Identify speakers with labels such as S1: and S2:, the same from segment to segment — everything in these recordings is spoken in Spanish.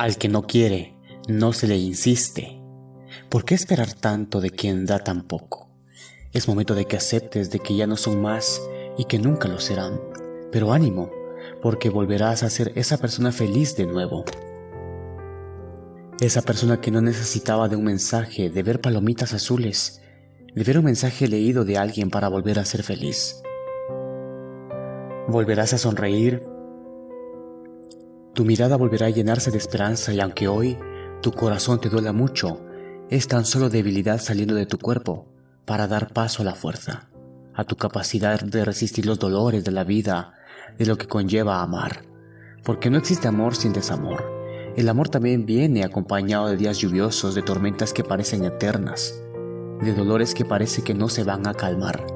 S1: Al que no quiere, no se le insiste. ¿Por qué esperar tanto de quien da tan poco? Es momento de que aceptes de que ya no son más y que nunca lo serán. Pero ánimo, porque volverás a ser esa persona feliz de nuevo. Esa persona que no necesitaba de un mensaje, de ver palomitas azules, de ver un mensaje leído de alguien para volver a ser feliz. Volverás a sonreír, tu mirada volverá a llenarse de esperanza y aunque hoy tu corazón te duela mucho, es tan solo debilidad saliendo de tu cuerpo para dar paso a la fuerza, a tu capacidad de resistir los dolores de la vida, de lo que conlleva amar. Porque no existe amor sin desamor. El amor también viene acompañado de días lluviosos, de tormentas que parecen eternas, de dolores que parece que no se van a calmar.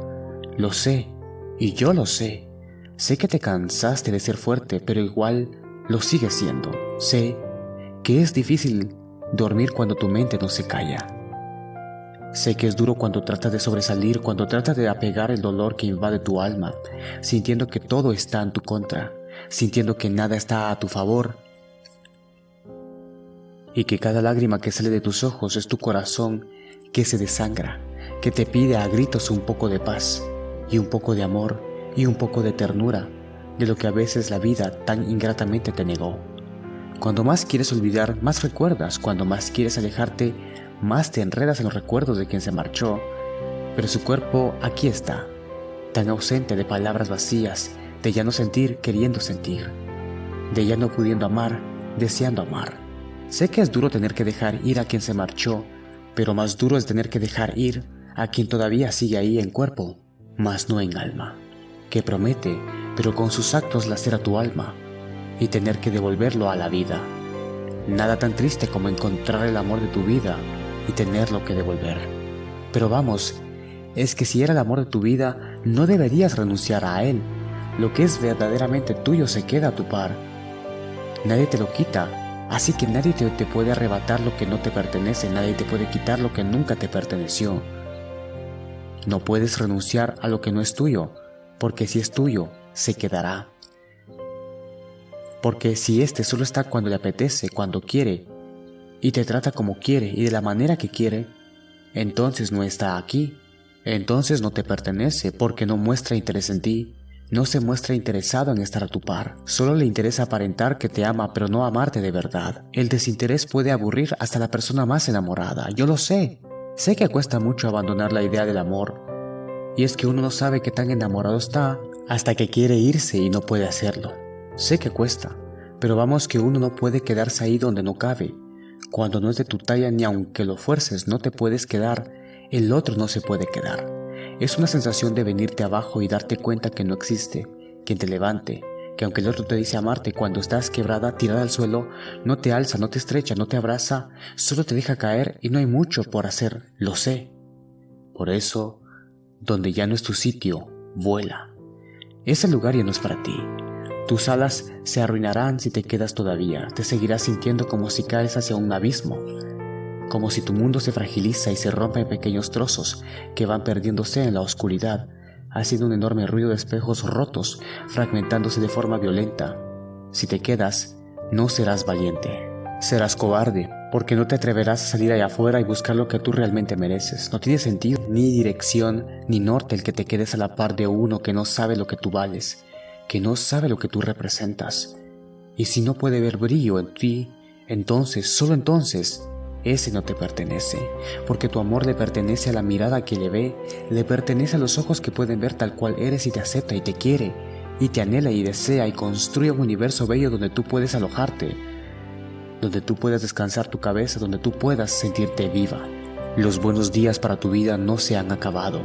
S1: Lo sé, y yo lo sé. Sé que te cansaste de ser fuerte, pero igual lo sigues siendo. Sé que es difícil dormir cuando tu mente no se calla. Sé que es duro cuando tratas de sobresalir, cuando tratas de apegar el dolor que invade tu alma, sintiendo que todo está en tu contra, sintiendo que nada está a tu favor y que cada lágrima que sale de tus ojos es tu corazón que se desangra, que te pide a gritos un poco de paz y un poco de amor y un poco de ternura de lo que a veces la vida tan ingratamente te negó. Cuando más quieres olvidar, más recuerdas, cuando más quieres alejarte, más te enredas en los recuerdos de quien se marchó, pero su cuerpo aquí está, tan ausente de palabras vacías, de ya no sentir queriendo sentir, de ya no pudiendo amar, deseando amar. Sé que es duro tener que dejar ir a quien se marchó, pero más duro es tener que dejar ir a quien todavía sigue ahí en cuerpo, mas no en alma, que promete, pero con sus actos lacera tu alma, y tener que devolverlo a la vida. Nada tan triste como encontrar el amor de tu vida y tenerlo que devolver. Pero vamos, es que si era el amor de tu vida, no deberías renunciar a él. Lo que es verdaderamente tuyo se queda a tu par. Nadie te lo quita, así que nadie te, te puede arrebatar lo que no te pertenece, nadie te puede quitar lo que nunca te perteneció. No puedes renunciar a lo que no es tuyo, porque si es tuyo, se quedará. Porque si éste solo está cuando le apetece, cuando quiere, y te trata como quiere y de la manera que quiere, entonces no está aquí, entonces no te pertenece porque no muestra interés en ti, no se muestra interesado en estar a tu par, solo le interesa aparentar que te ama pero no amarte de verdad. El desinterés puede aburrir hasta la persona más enamorada, yo lo sé. Sé que cuesta mucho abandonar la idea del amor, y es que uno no sabe qué tan enamorado está hasta que quiere irse y no puede hacerlo. Sé que cuesta, pero vamos que uno no puede quedarse ahí donde no cabe, cuando no es de tu talla ni aunque lo fuerces no te puedes quedar, el otro no se puede quedar. Es una sensación de venirte abajo y darte cuenta que no existe quien te levante, que aunque el otro te dice amarte cuando estás quebrada, tirada al suelo, no te alza, no te estrecha, no te abraza, solo te deja caer y no hay mucho por hacer, lo sé. Por eso, donde ya no es tu sitio, vuela. Ese lugar ya no es para ti. Tus alas se arruinarán si te quedas todavía, te seguirás sintiendo como si caes hacia un abismo, como si tu mundo se fragiliza y se rompe en pequeños trozos que van perdiéndose en la oscuridad, haciendo un enorme ruido de espejos rotos, fragmentándose de forma violenta. Si te quedas, no serás valiente, serás cobarde, porque no te atreverás a salir allá afuera y buscar lo que tú realmente mereces. No tiene sentido, ni dirección, ni norte el que te quedes a la par de uno que no sabe lo que tú vales que no sabe lo que tú representas. Y si no puede ver brillo en ti, entonces, solo entonces, ese no te pertenece, porque tu amor le pertenece a la mirada que le ve, le pertenece a los ojos que pueden ver tal cual eres y te acepta y te quiere, y te anhela y desea y construye un universo bello donde tú puedes alojarte, donde tú puedas descansar tu cabeza, donde tú puedas sentirte viva. Los buenos días para tu vida no se han acabado,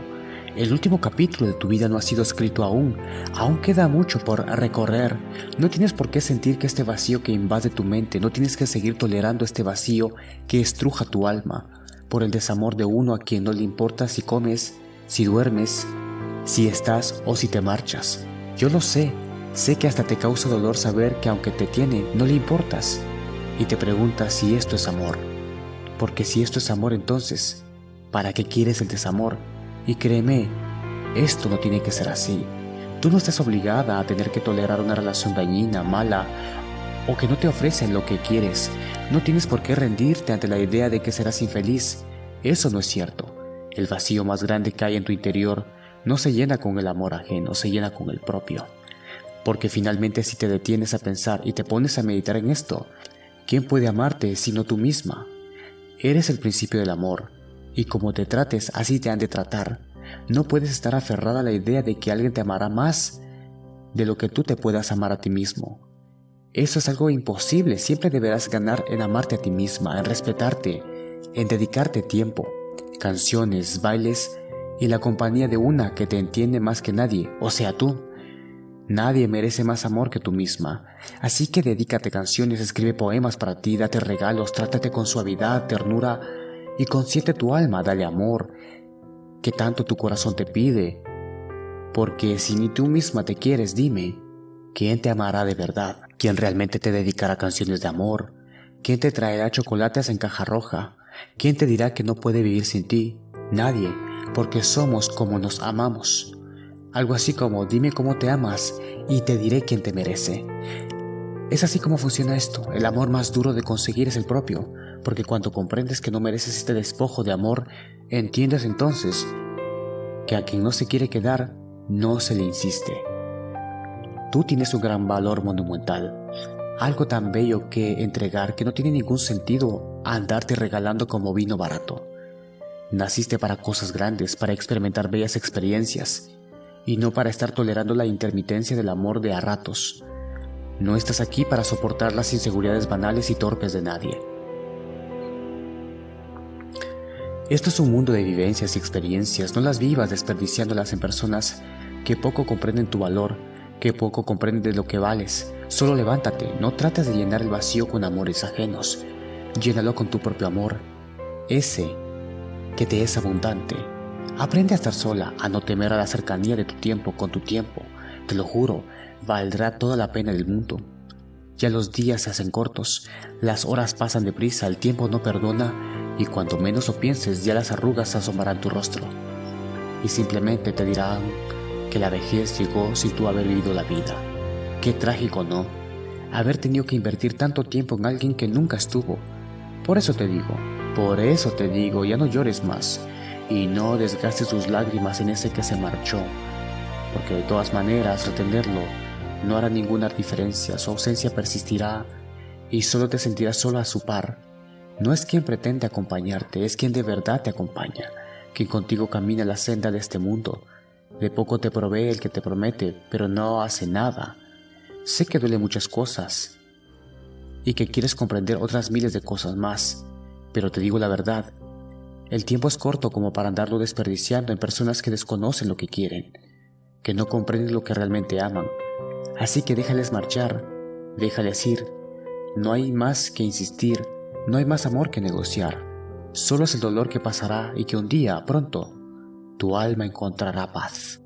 S1: el último capítulo de tu vida no ha sido escrito aún, aún queda mucho por recorrer. No tienes por qué sentir que este vacío que invade tu mente, no tienes que seguir tolerando este vacío que estruja tu alma, por el desamor de uno a quien no le importa si comes, si duermes, si estás o si te marchas. Yo lo sé, sé que hasta te causa dolor saber que aunque te tiene, no le importas. Y te preguntas si esto es amor. Porque si esto es amor entonces, ¿para qué quieres el desamor? Y créeme, esto no tiene que ser así. Tú no estás obligada a tener que tolerar una relación dañina, mala o que no te ofrecen lo que quieres. No tienes por qué rendirte ante la idea de que serás infeliz. Eso no es cierto. El vacío más grande que hay en tu interior no se llena con el amor ajeno, se llena con el propio. Porque finalmente si te detienes a pensar y te pones a meditar en esto, ¿quién puede amarte sino tú misma? Eres el principio del amor, y como te trates, así te han de tratar. No puedes estar aferrada a la idea de que alguien te amará más de lo que tú te puedas amar a ti mismo. Eso es algo imposible, siempre deberás ganar en amarte a ti misma, en respetarte, en dedicarte tiempo, canciones, bailes y la compañía de una que te entiende más que nadie, o sea tú. Nadie merece más amor que tú misma, así que dedícate canciones, escribe poemas para ti, date regalos, trátate con suavidad, ternura y consiente tu alma, dale amor, que tanto tu corazón te pide. Porque si ni tú misma te quieres, dime, ¿quién te amará de verdad? ¿Quién realmente te dedicará canciones de amor? ¿Quién te traerá chocolates en caja roja? ¿Quién te dirá que no puede vivir sin ti? Nadie, porque somos como nos amamos. Algo así como dime cómo te amas y te diré quién te merece. Es así como funciona esto. El amor más duro de conseguir es el propio, porque cuando comprendes que no mereces este despojo de amor, entiendes entonces que a quien no se quiere quedar, no se le insiste. Tú tienes un gran valor monumental, algo tan bello que entregar que no tiene ningún sentido andarte regalando como vino barato. Naciste para cosas grandes, para experimentar bellas experiencias, y no para estar tolerando la intermitencia del amor de a ratos. No estás aquí para soportar las inseguridades banales y torpes de nadie. Esto es un mundo de vivencias y experiencias, no las vivas desperdiciándolas en personas que poco comprenden tu valor, que poco comprenden de lo que vales. Solo levántate, no trates de llenar el vacío con amores ajenos, llénalo con tu propio amor, ese que te es abundante. Aprende a estar sola, a no temer a la cercanía de tu tiempo con tu tiempo. Te lo juro, valdrá toda la pena del mundo. Ya los días se hacen cortos, las horas pasan deprisa, el tiempo no perdona y cuanto menos lo pienses ya las arrugas asomarán tu rostro. Y simplemente te dirán que la vejez llegó sin tú haber vivido la vida. Qué trágico, ¿no? Haber tenido que invertir tanto tiempo en alguien que nunca estuvo. Por eso te digo, por eso te digo, ya no llores más y no desgastes tus lágrimas en ese que se marchó, porque de todas maneras retenerlo no hará ninguna diferencia, su ausencia persistirá y solo te sentirás sola a su par. No es quien pretende acompañarte, es quien de verdad te acompaña, quien contigo camina la senda de este mundo. De poco te provee el que te promete, pero no hace nada. Sé que duele muchas cosas y que quieres comprender otras miles de cosas más, pero te digo la verdad, el tiempo es corto como para andarlo desperdiciando en personas que desconocen lo que quieren, que no comprenden lo que realmente aman. Así que déjales marchar, déjales ir. No hay más que insistir, no hay más amor que negociar. Solo es el dolor que pasará y que un día, pronto, tu alma encontrará paz.